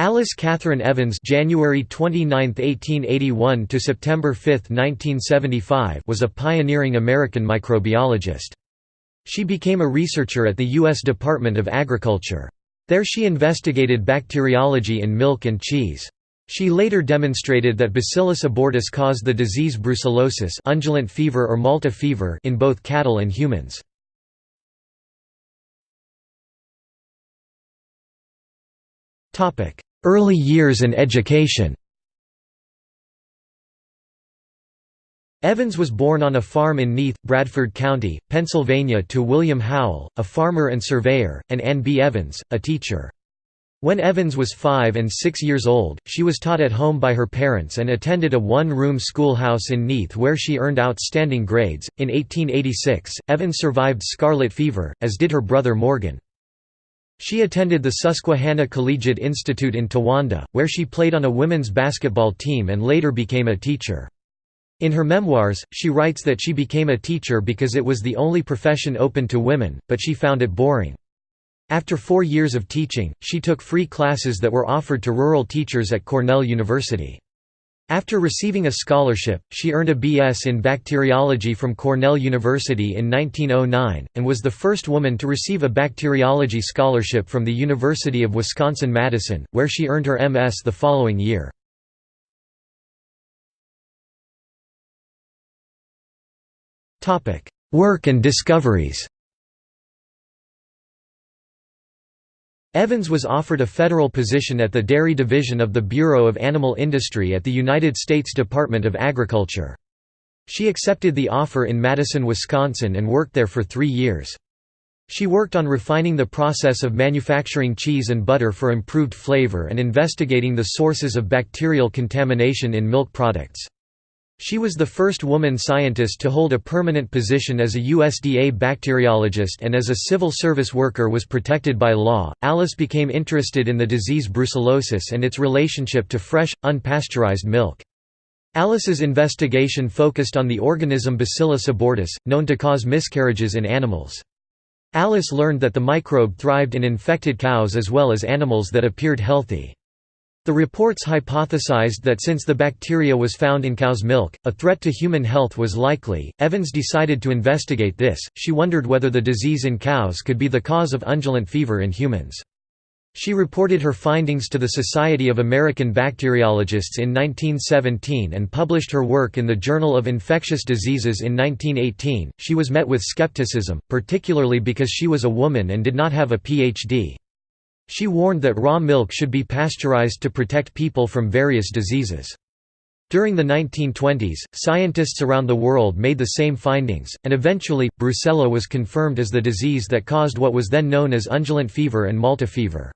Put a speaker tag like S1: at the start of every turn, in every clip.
S1: Alice Catherine Evans January 29, 1881 to September 5, 1975 was a pioneering American microbiologist. She became a researcher at the U.S. Department of Agriculture. There she investigated bacteriology in milk and cheese. She later demonstrated that Bacillus abortus caused the disease brucellosis undulant fever or Malta fever in both cattle and humans. Early years and education Evans was born on a farm in Neath, Bradford County, Pennsylvania to William Howell, a farmer and surveyor, and Ann B. Evans, a teacher. When Evans was five and six years old, she was taught at home by her parents and attended a one-room schoolhouse in Neath where she earned outstanding grades. In 1886, Evans survived scarlet fever, as did her brother Morgan. She attended the Susquehanna Collegiate Institute in Towanda, where she played on a women's basketball team and later became a teacher. In her memoirs, she writes that she became a teacher because it was the only profession open to women, but she found it boring. After four years of teaching, she took free classes that were offered to rural teachers at Cornell University. After receiving a scholarship, she earned a B.S. in bacteriology from Cornell University in 1909, and was the first woman to receive a bacteriology scholarship from the University of Wisconsin-Madison, where she earned her M.S. the following year. Work and discoveries Evans was offered a federal position at the Dairy Division of the Bureau of Animal Industry at the United States Department of Agriculture. She accepted the offer in Madison, Wisconsin and worked there for three years. She worked on refining the process of manufacturing cheese and butter for improved flavor and investigating the sources of bacterial contamination in milk products. She was the first woman scientist to hold a permanent position as a USDA bacteriologist and as a civil service worker was protected by law. Alice became interested in the disease brucellosis and its relationship to fresh, unpasteurized milk. Alice's investigation focused on the organism Bacillus abortus, known to cause miscarriages in animals. Alice learned that the microbe thrived in infected cows as well as animals that appeared healthy. The reports hypothesized that since the bacteria was found in cow's milk, a threat to human health was likely. Evans decided to investigate this. She wondered whether the disease in cows could be the cause of undulant fever in humans. She reported her findings to the Society of American Bacteriologists in 1917 and published her work in the Journal of Infectious Diseases in 1918. She was met with skepticism, particularly because she was a woman and did not have a PhD. She warned that raw milk should be pasteurized to protect people from various diseases. During the 1920s, scientists around the world made the same findings, and eventually, brucella was confirmed as the disease that caused what was then known as undulant fever and Malta fever.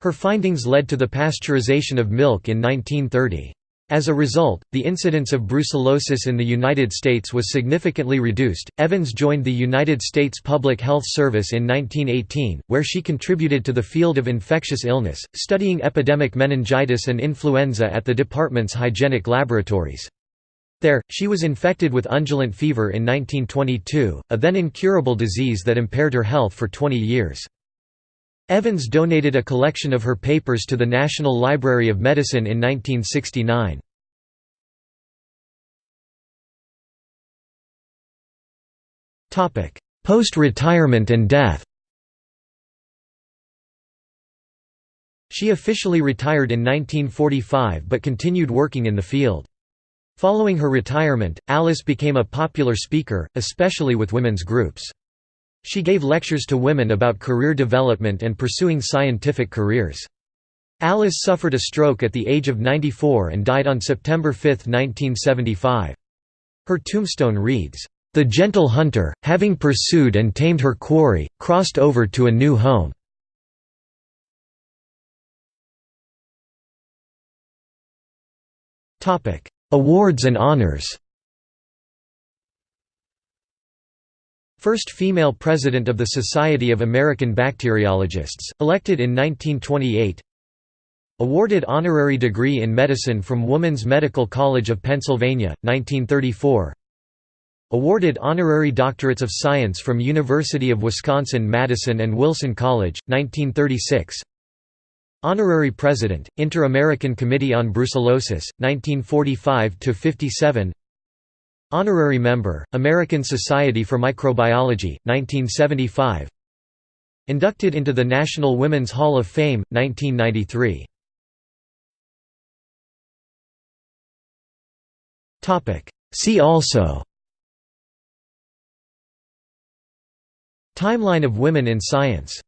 S1: Her findings led to the pasteurization of milk in 1930. As a result, the incidence of brucellosis in the United States was significantly reduced. Evans joined the United States Public Health Service in 1918, where she contributed to the field of infectious illness, studying epidemic meningitis and influenza at the department's hygienic laboratories. There, she was infected with undulant fever in 1922, a then incurable disease that impaired her health for 20 years. Evans donated a collection of her papers to the National Library of Medicine in 1969. Post-retirement and death She officially retired in 1945 but continued working in the field. Following her retirement, Alice became a popular speaker, especially with women's groups. She gave lectures to women about career development and pursuing scientific careers. Alice suffered a stroke at the age of 94 and died on September 5, 1975. Her tombstone reads, "...the gentle hunter, having pursued and tamed her quarry, crossed over to a new home." Awards and honors First female president of the Society of American Bacteriologists, elected in 1928 Awarded honorary degree in medicine from Woman's Medical College of Pennsylvania, 1934 Awarded honorary doctorates of science from University of Wisconsin-Madison and Wilson College, 1936 Honorary President, Inter-American Committee on Brucellosis, 1945–57 Honorary Member, American Society for Microbiology, 1975 Inducted into the National Women's Hall of Fame, 1993 See also. Timeline of women in science